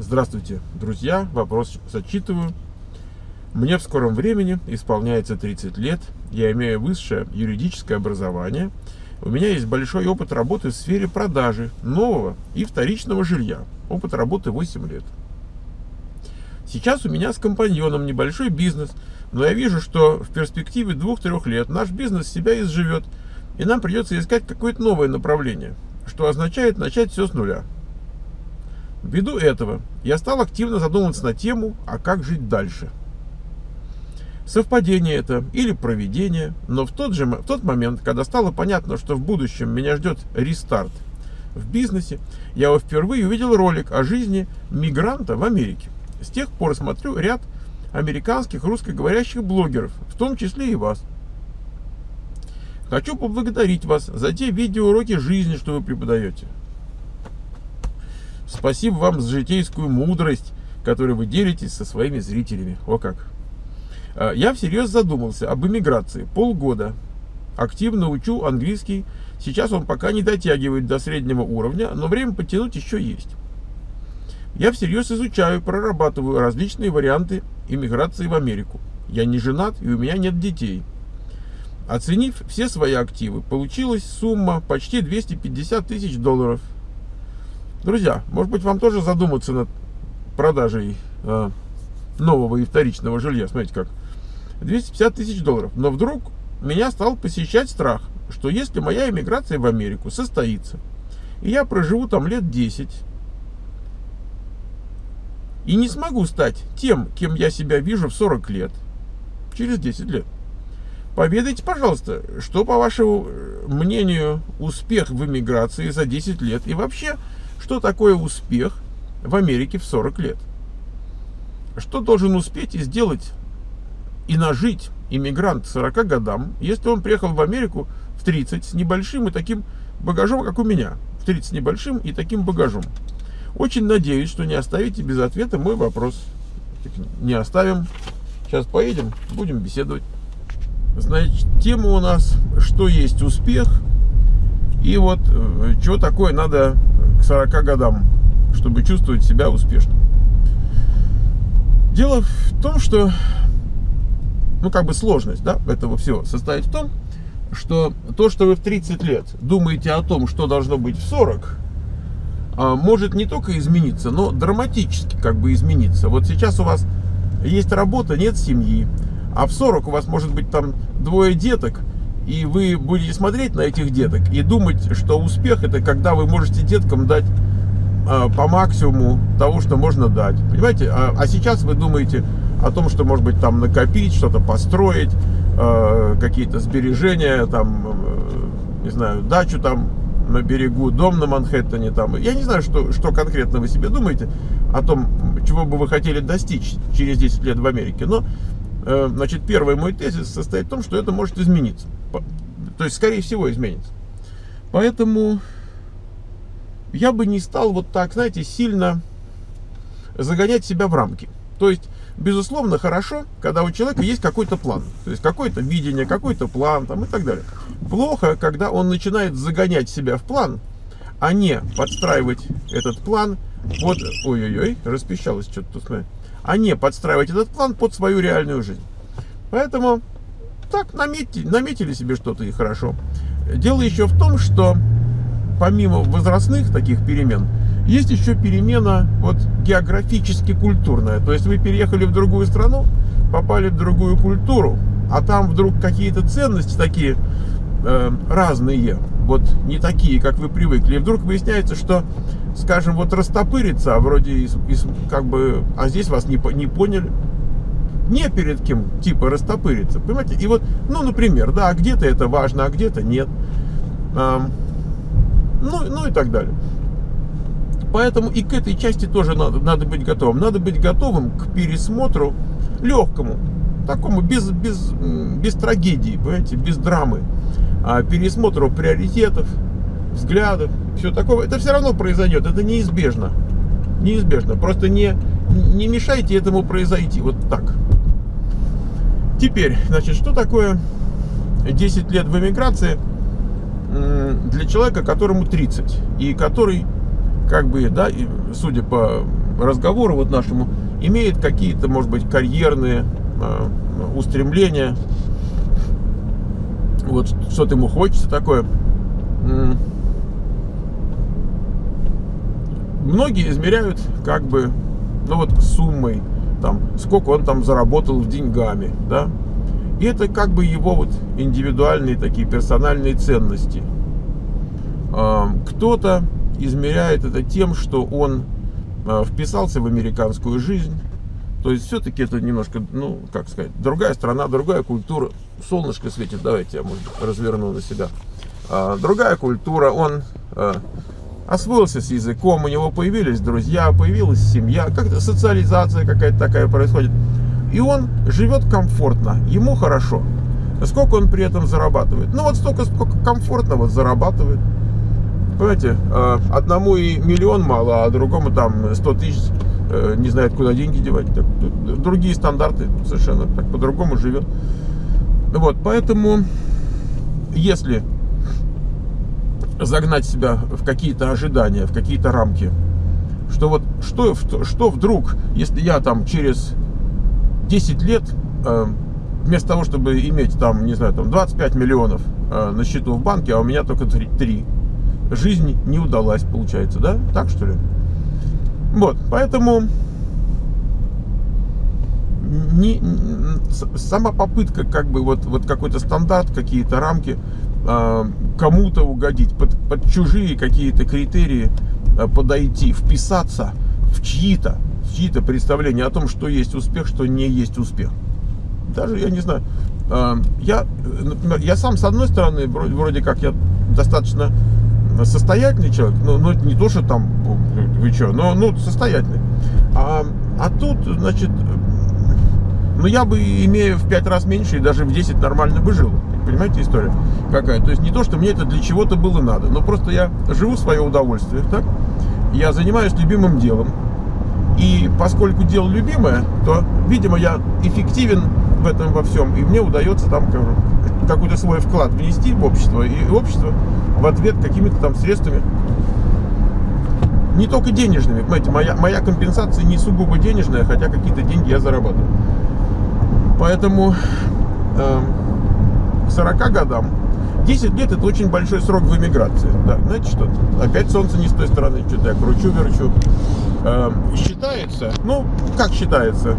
Здравствуйте, друзья. Вопрос зачитываю. Мне в скором времени исполняется 30 лет. Я имею высшее юридическое образование. У меня есть большой опыт работы в сфере продажи нового и вторичного жилья. Опыт работы 8 лет. Сейчас у меня с компаньоном небольшой бизнес, но я вижу, что в перспективе 2-3 лет наш бизнес себя изживет, и нам придется искать какое-то новое направление, что означает начать все с нуля. Ввиду этого я стал активно задумываться на тему, а как жить дальше. Совпадение это или проведение, но в тот же в тот момент, когда стало понятно, что в будущем меня ждет рестарт в бизнесе, я впервые увидел ролик о жизни мигранта в Америке. С тех пор смотрю ряд американских русскоговорящих блогеров, в том числе и вас. Хочу поблагодарить вас за те видеоуроки жизни, что вы преподаете. Спасибо вам за житейскую мудрость, которой вы делитесь со своими зрителями. О как! А, я всерьез задумался об иммиграции. Полгода. Активно учу английский. Сейчас он пока не дотягивает до среднего уровня, но время потянуть еще есть. Я всерьез изучаю, прорабатываю различные варианты иммиграции в Америку. Я не женат и у меня нет детей. Оценив все свои активы, получилась сумма почти 250 тысяч долларов – Друзья, может быть вам тоже задуматься над продажей э, нового и вторичного жилья. Смотрите как. 250 тысяч долларов. Но вдруг меня стал посещать страх, что если моя иммиграция в Америку состоится, и я проживу там лет 10, и не смогу стать тем, кем я себя вижу в 40 лет, через 10 лет. Поведайте, пожалуйста, что, по вашему э, мнению, успех в иммиграции за 10 лет и вообще что такое успех в Америке в 40 лет? Что должен успеть и сделать и нажить иммигрант 40 годам, если он приехал в Америку в 30 с небольшим и таким багажом, как у меня. В 30 с небольшим и таким багажом. Очень надеюсь, что не оставите без ответа мой вопрос. Не оставим. Сейчас поедем, будем беседовать. Значит, тема у нас «Что есть успех?» И вот, э, что такое надо к 40 годам, чтобы чувствовать себя успешным. Дело в том, что, ну, как бы сложность, да, этого всего состоит в том, что то, что вы в 30 лет думаете о том, что должно быть в 40, а, может не только измениться, но драматически как бы измениться. Вот сейчас у вас есть работа, нет семьи, а в 40 у вас может быть там двое деток, и вы будете смотреть на этих деток и думать, что успех это когда вы можете деткам дать э, по максимуму того, что можно дать. Понимаете? А, а сейчас вы думаете о том, что может быть там накопить, что-то построить, э, какие-то сбережения, там, э, не знаю, дачу там на берегу, дом на Манхэттене там. Я не знаю, что, что конкретно вы себе думаете о том, чего бы вы хотели достичь через 10 лет в Америке. Но значит, первый мой тезис состоит в том, что это может измениться. То есть, скорее всего, изменится. Поэтому я бы не стал вот так, знаете, сильно загонять себя в рамки. То есть, безусловно, хорошо, когда у человека есть какой-то план. То есть, какое-то видение, какой-то план там, и так далее. Плохо, когда он начинает загонять себя в план, а не подстраивать этот план под... Ой-ой-ой, распищалось что-то смотри а не подстраивать этот план под свою реальную жизнь. Поэтому так наметили, наметили себе что-то и хорошо. Дело еще в том, что помимо возрастных таких перемен, есть еще перемена вот географически культурная. То есть вы переехали в другую страну, попали в другую культуру, а там вдруг какие-то ценности такие э, разные, вот не такие, как вы привыкли. И вдруг выясняется, что скажем, вот растопыриться, а вроде из, из, как бы, а здесь вас не, не поняли. Не перед кем, типа, растопыриться, понимаете? И вот, ну, например, да, где-то это важно, а где-то нет. А, ну, ну и так далее. Поэтому и к этой части тоже надо, надо быть готовым. Надо быть готовым к пересмотру легкому, такому, без, без, без трагедии, понимаете, без драмы, а пересмотру приоритетов, взглядов, все такое, это все равно произойдет, это неизбежно. Неизбежно. Просто не, не мешайте этому произойти. Вот так. Теперь, значит, что такое 10 лет в эмиграции для человека, которому 30, и который, как бы, да, судя по разговору вот нашему имеет какие-то, может быть, карьерные э, устремления. Вот что-то ему хочется такое. Многие измеряют как бы, ну вот суммой, там, сколько он там заработал в деньгами, да. И это как бы его вот индивидуальные такие персональные ценности. Кто-то измеряет это тем, что он а, вписался в американскую жизнь. То есть все-таки это немножко, ну, как сказать, другая страна, другая культура. Солнышко светит, давайте я, может, разверну на себя. А, другая культура, он а, освоился с языком, у него появились друзья, появилась семья, как-то социализация какая-то такая происходит. И он живет комфортно, ему хорошо. Сколько он при этом зарабатывает? Ну вот столько, сколько комфортно вот зарабатывает. Понимаете, а, одному и миллион мало, а другому там 100 тысяч э, не знает, куда деньги девать. Другие стандарты совершенно так по-другому живет. Вот, поэтому, если загнать себя в какие-то ожидания, в какие-то рамки, что вот что, что вдруг, если я там через 10 лет э, вместо того, чтобы иметь там, не знаю, там 25 миллионов э, на счету в банке, а у меня только 3, 3 жизнь не удалась, получается, да? Так что ли? Вот, поэтому не, сама попытка как бы вот, вот какой-то стандарт, какие-то рамки кому-то угодить, под, под чужие какие-то критерии э, подойти, вписаться в чьи-то чьи-то представления о том, что есть успех, что не есть успех. Даже, я не знаю, э, я, например, я сам, с одной стороны, вроде, вроде как я достаточно состоятельный человек, ну, ну не то, что там, вы что, но ну, состоятельный. А, а тут, значит, ну я бы, имея в 5 раз меньше, и даже в 10 нормально бы жил. Понимаете история какая? То есть не то, что мне это для чего-то было надо, но просто я живу в свое удовольствие, так? Я занимаюсь любимым делом. И поскольку дело любимое, то, видимо, я эффективен в этом во всем, и мне удается там какой-то свой вклад внести в общество, и общество в ответ какими-то там средствами, не только денежными, понимаете, моя, моя компенсация не сугубо денежная, хотя какие-то деньги я зарабатываю. Поэтому э, к 40 годам 10 лет это очень большой срок в эмиграции. Да, знаете что? Опять солнце не с той стороны, что-то я кручу-верчу. Э, считается, ну, как считается,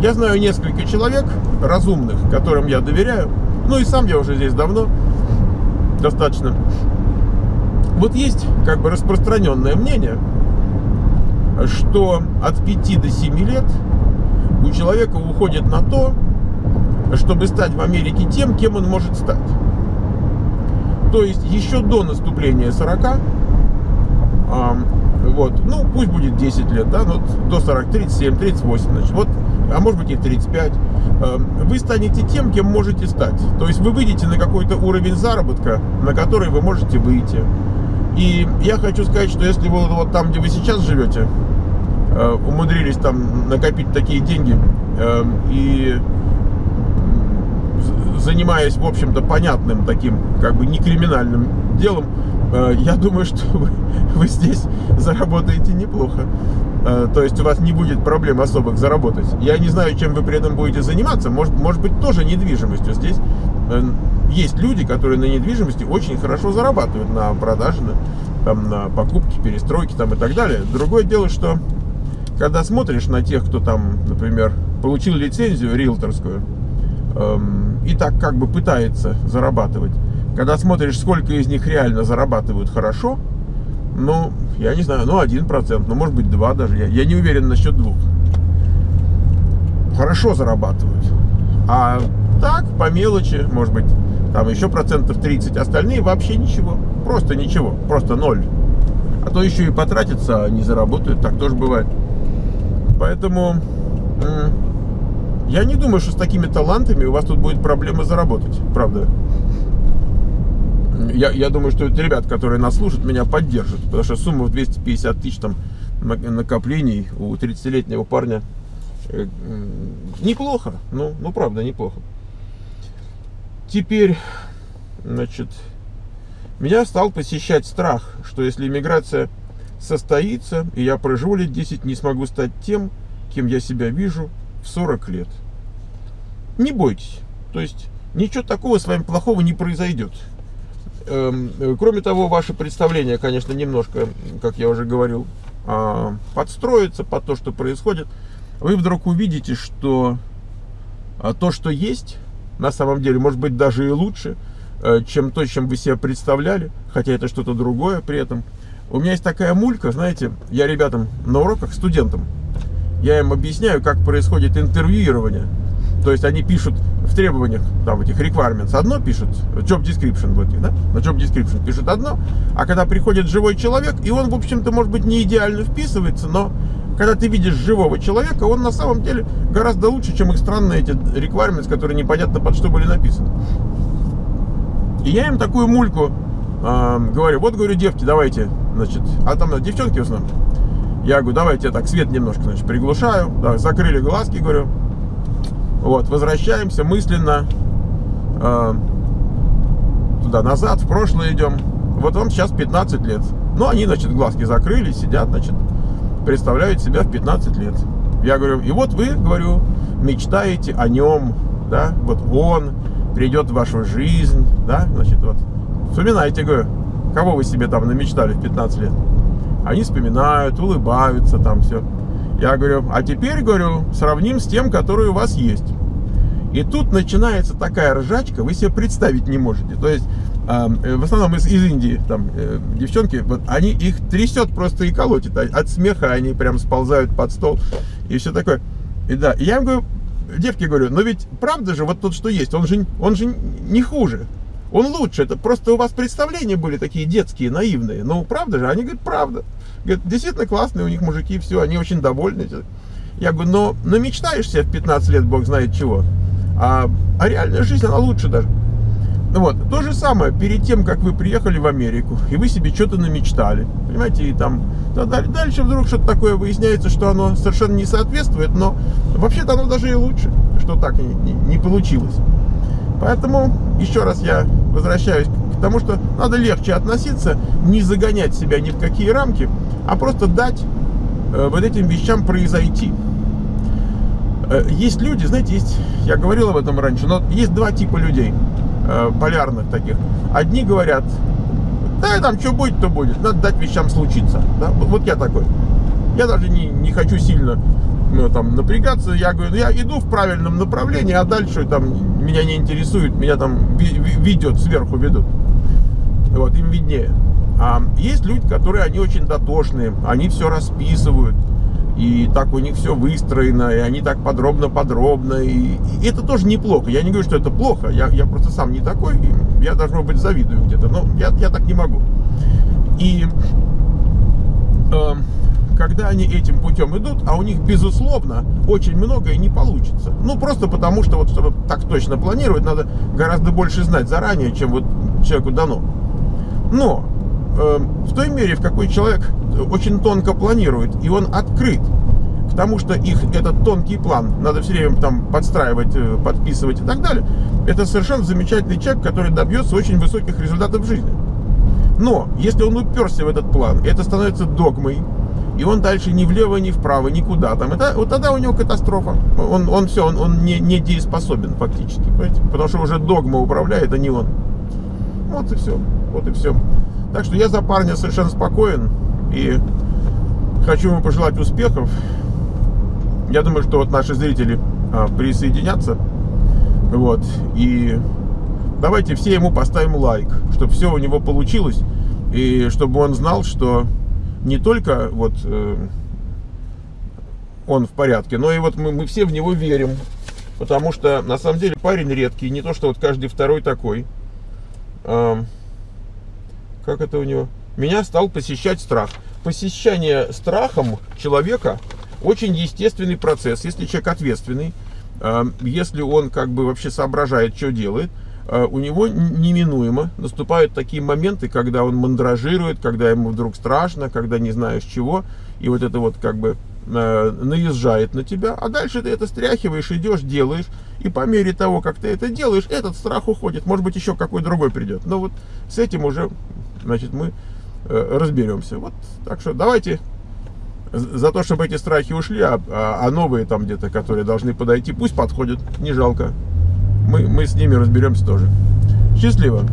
я знаю несколько человек разумных, которым я доверяю, ну и сам я уже здесь давно, достаточно. Вот есть как бы распространенное мнение, что от 5 до 7 лет у человека уходит на то, чтобы стать в Америке тем, кем он может стать. То есть еще до наступления 40, а, вот, ну пусть будет 10 лет, да, ну, до 40, 37, 38, значит, вот а может быть и 35, эм, вы станете тем, кем можете стать. То есть вы выйдете на какой-то уровень заработка, на который вы можете выйти. И я хочу сказать, что если вы вот там, где вы сейчас живете, э, умудрились там накопить такие деньги и занимаясь, в общем-то, понятным таким, как бы не криминальным делом, э, я думаю, что вы, вы здесь заработаете неплохо. Э, то есть у вас не будет проблем особых заработать. Я не знаю, чем вы при этом будете заниматься. Может, может быть, тоже недвижимостью. Здесь э, есть люди, которые на недвижимости очень хорошо зарабатывают на продаже, на, там, на покупке, перестройке там, и так далее. Другое дело, что когда смотришь на тех, кто там, например, получил лицензию риэлторскую эм, и так как бы пытается зарабатывать, когда смотришь, сколько из них реально зарабатывают хорошо, ну, я не знаю, ну, один процент, ну, может быть, два даже. Я, я не уверен насчет двух. Хорошо зарабатывают. А так, по мелочи, может быть, там еще процентов 30. Остальные вообще ничего. Просто ничего. Просто ноль. А то еще и потратятся, а не заработают. Так тоже бывает. Поэтому я не думаю, что с такими талантами у вас тут будет проблема заработать. Правда я, я думаю, что ребят, которые нас слушают, меня поддержат. Потому что сумма в 250 тысяч там накоплений у 30-летнего парня э, неплохо. Ну, ну, правда, неплохо. Теперь, значит, меня стал посещать страх, что если иммиграция состоится, и я проживу лет 10, не смогу стать тем, кем я себя вижу в 40 лет. Не бойтесь. То есть ничего такого с вами плохого не произойдет. Эм, э, кроме того, ваше представление, конечно, немножко, как я уже говорил, а, подстроится под то, что происходит. Вы вдруг увидите, что а, то, что есть, на самом деле, может быть даже и лучше, э, чем то, чем вы себе представляли, хотя это что-то другое при этом. У меня есть такая мулька, знаете, я ребятам на уроках, студентам, я им объясняю, как происходит интервьюирование. То есть они пишут в требованиях, там, этих requirements одно пишут, job description в этих, да, на job description пишут одно, а когда приходит живой человек, и он, в общем-то, может быть, не идеально вписывается, но когда ты видишь живого человека, он на самом деле гораздо лучше, чем их странные эти requirements, которые непонятно под что были написаны. И я им такую мульку э, говорю, вот, говорю, девки, давайте, значит, а там девчонки в основном, я говорю, давайте так свет немножко, значит, приглушаю, да, закрыли глазки, говорю, вот, возвращаемся мысленно э, туда назад, в прошлое идем. Вот вам сейчас 15 лет. Ну, они, значит, глазки закрыли, сидят, значит, представляют себя в 15 лет. Я говорю, и вот вы, говорю, мечтаете о нем, да, вот он придет в вашу жизнь, да, значит, вот, вспоминайте, говорю, кого вы себе там намечтали в 15 лет. Они вспоминают, улыбаются там все. Я говорю, а теперь, говорю, сравним с тем, который у вас есть. И тут начинается такая ржачка, вы себе представить не можете. То есть, э, в основном из, из Индии, там, э, девчонки, вот, они их трясет просто и колотит. От смеха они прям сползают под стол и все такое. И да, я им говорю, девки говорю, но ведь правда же вот тот, что есть, он же, он же не хуже. Он лучше, это просто у вас представления были такие детские, наивные. Ну, правда же? Они говорят, правда. Говорят, действительно классные у них мужики, все, они очень довольны. Я говорю, но, но мечтаешься в 15 лет, бог знает чего. А, а реальная жизнь, она лучше даже. Ну вот, то же самое, перед тем, как вы приехали в Америку, и вы себе что-то намечтали, понимаете, и там, да, дальше вдруг что-то такое выясняется, что оно совершенно не соответствует, но вообще-то оно даже и лучше, что так не, не, не получилось. Поэтому, еще раз я возвращаюсь к тому, что надо легче относиться, не загонять себя ни в какие рамки, а просто дать э, вот этим вещам произойти. Э, есть люди, знаете, есть, я говорил об этом раньше, но есть два типа людей, э, полярных таких. Одни говорят, да, там что будет, то будет, надо дать вещам случиться. Да? Вот я такой. Я даже не, не хочу сильно ну, там, напрягаться. Я говорю, я иду в правильном направлении, а дальше там меня не интересует, меня там ведет, сверху ведут. Вот, им виднее. А есть люди, которые, они очень дотошные, они все расписывают, и так у них все выстроено, и они так подробно-подробно, и, и это тоже неплохо. Я не говорю, что это плохо, я, я просто сам не такой, я, должно быть, завидую где-то, но я, я так не могу. И э, когда они этим путем идут, а у них, безусловно, очень многое не получится. Ну, просто потому, что вот, чтобы так точно планировать, надо гораздо больше знать заранее, чем вот человеку дано. Но э, в той мере, в какой человек очень тонко планирует, и он открыт к тому, что их этот тонкий план надо все время там подстраивать, э, подписывать и так далее, это совершенно замечательный человек, который добьется очень высоких результатов в жизни. Но если он уперся в этот план, это становится догмой, и он дальше ни влево, ни вправо, никуда там. Это, вот тогда у него катастрофа. Он, он все, он, он не, не дееспособен фактически, понимаете? Потому что уже догма управляет, а не он. Вот и все, вот и все. Так что я за парня совершенно спокоен и хочу ему пожелать успехов. Я думаю, что вот наши зрители а, присоединятся. Вот, и давайте все ему поставим лайк, чтобы все у него получилось, и чтобы он знал, что не только вот э, он в порядке, но и вот мы, мы все в него верим. Потому что на самом деле парень редкий, не то что вот каждый второй такой. Э, как это у него? Меня стал посещать страх. Посещание страхом человека очень естественный процесс. Если человек ответственный, э, если он как бы вообще соображает, что делает, у него неминуемо наступают такие моменты, когда он мандражирует, когда ему вдруг страшно, когда не знаешь чего, и вот это вот как бы э, наезжает на тебя, а дальше ты это стряхиваешь, идешь, делаешь, и по мере того, как ты это делаешь, этот страх уходит, может быть еще какой другой придет, но вот с этим уже, значит, мы э, разберемся. Вот, так что давайте за то, чтобы эти страхи ушли, а, а, а новые там где-то, которые должны подойти, пусть подходят, не жалко. Мы, мы с ними разберемся тоже. Счастливо!